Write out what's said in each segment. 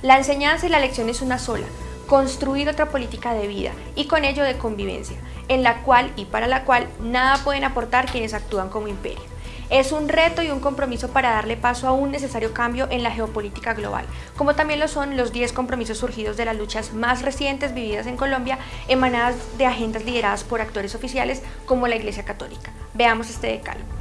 La enseñanza y la lección es una sola, construir otra política de vida y con ello de convivencia, en la cual y para la cual nada pueden aportar quienes actúan como imperio. Es un reto y un compromiso para darle paso a un necesario cambio en la geopolítica global, como también lo son los 10 compromisos surgidos de las luchas más recientes vividas en Colombia, emanadas de agendas lideradas por actores oficiales como la Iglesia Católica. Veamos este decálogo.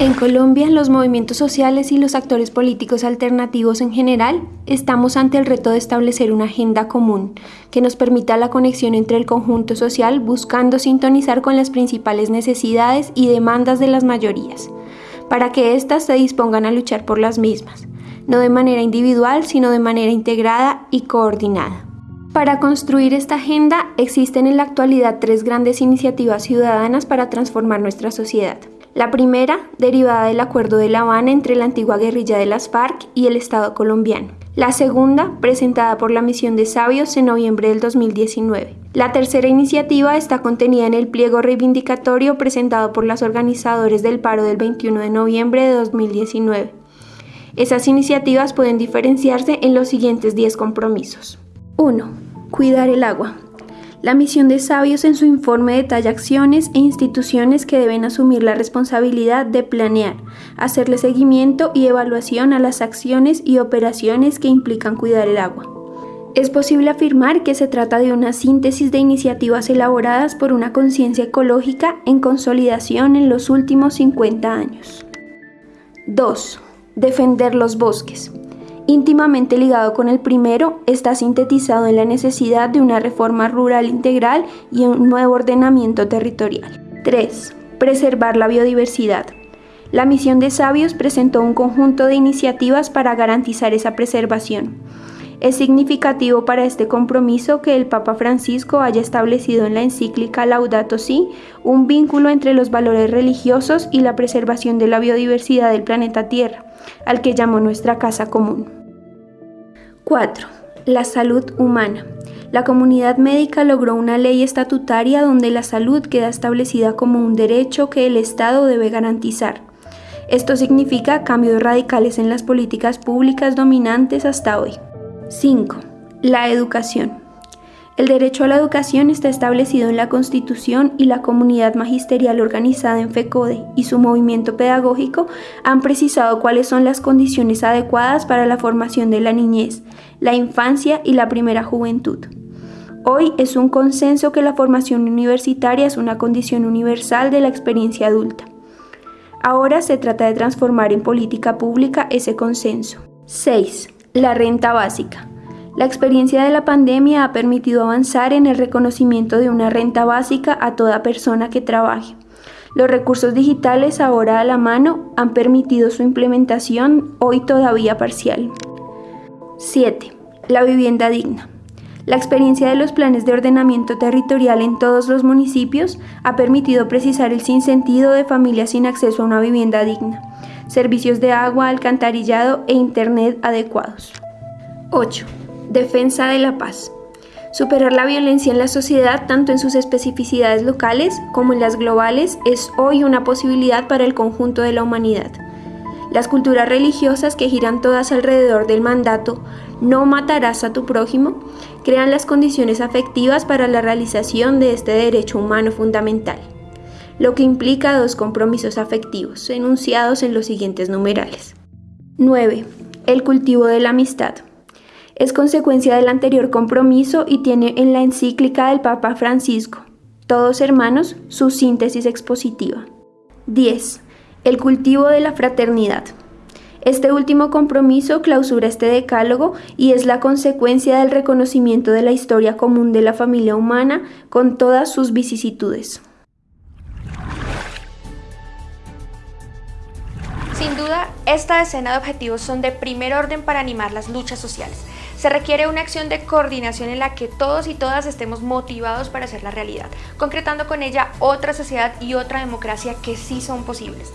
En Colombia, los movimientos sociales y los actores políticos alternativos en general estamos ante el reto de establecer una agenda común que nos permita la conexión entre el conjunto social buscando sintonizar con las principales necesidades y demandas de las mayorías, para que éstas se dispongan a luchar por las mismas, no de manera individual, sino de manera integrada y coordinada. Para construir esta agenda existen en la actualidad tres grandes iniciativas ciudadanas para transformar nuestra sociedad. La primera, derivada del Acuerdo de La Habana entre la antigua guerrilla de las FARC y el Estado colombiano. La segunda, presentada por la Misión de Sabios en noviembre del 2019. La tercera iniciativa está contenida en el pliego reivindicatorio presentado por los organizadores del paro del 21 de noviembre de 2019. Esas iniciativas pueden diferenciarse en los siguientes 10 compromisos. 1. Cuidar el agua. La misión de Sabios en su informe detalla acciones e instituciones que deben asumir la responsabilidad de planear, hacerle seguimiento y evaluación a las acciones y operaciones que implican cuidar el agua. Es posible afirmar que se trata de una síntesis de iniciativas elaboradas por una conciencia ecológica en consolidación en los últimos 50 años. 2. Defender los bosques íntimamente ligado con el primero, está sintetizado en la necesidad de una reforma rural integral y un nuevo ordenamiento territorial. 3. Preservar la biodiversidad. La misión de Sabios presentó un conjunto de iniciativas para garantizar esa preservación. Es significativo para este compromiso que el Papa Francisco haya establecido en la encíclica Laudato Si un vínculo entre los valores religiosos y la preservación de la biodiversidad del planeta Tierra, al que llamó nuestra casa común. 4. La salud humana. La comunidad médica logró una ley estatutaria donde la salud queda establecida como un derecho que el Estado debe garantizar. Esto significa cambios radicales en las políticas públicas dominantes hasta hoy. 5. La educación. El derecho a la educación está establecido en la Constitución y la comunidad magisterial organizada en FECODE y su movimiento pedagógico han precisado cuáles son las condiciones adecuadas para la formación de la niñez, la infancia y la primera juventud. Hoy es un consenso que la formación universitaria es una condición universal de la experiencia adulta. Ahora se trata de transformar en política pública ese consenso. 6. La renta básica. La experiencia de la pandemia ha permitido avanzar en el reconocimiento de una renta básica a toda persona que trabaje. Los recursos digitales ahora a la mano han permitido su implementación, hoy todavía parcial. 7. La vivienda digna. La experiencia de los planes de ordenamiento territorial en todos los municipios ha permitido precisar el sinsentido de familias sin acceso a una vivienda digna, servicios de agua, alcantarillado e internet adecuados. 8. Defensa de la paz. Superar la violencia en la sociedad, tanto en sus especificidades locales como en las globales, es hoy una posibilidad para el conjunto de la humanidad. Las culturas religiosas que giran todas alrededor del mandato no matarás a tu prójimo crean las condiciones afectivas para la realización de este derecho humano fundamental, lo que implica dos compromisos afectivos enunciados en los siguientes numerales. 9. El cultivo de la amistad es consecuencia del anterior compromiso y tiene en la encíclica del Papa Francisco, Todos Hermanos, su síntesis expositiva. 10. El cultivo de la fraternidad. Este último compromiso clausura este decálogo y es la consecuencia del reconocimiento de la historia común de la familia humana con todas sus vicisitudes. Sin duda, esta decena de objetivos son de primer orden para animar las luchas sociales se requiere una acción de coordinación en la que todos y todas estemos motivados para hacer la realidad, concretando con ella otra sociedad y otra democracia que sí son posibles.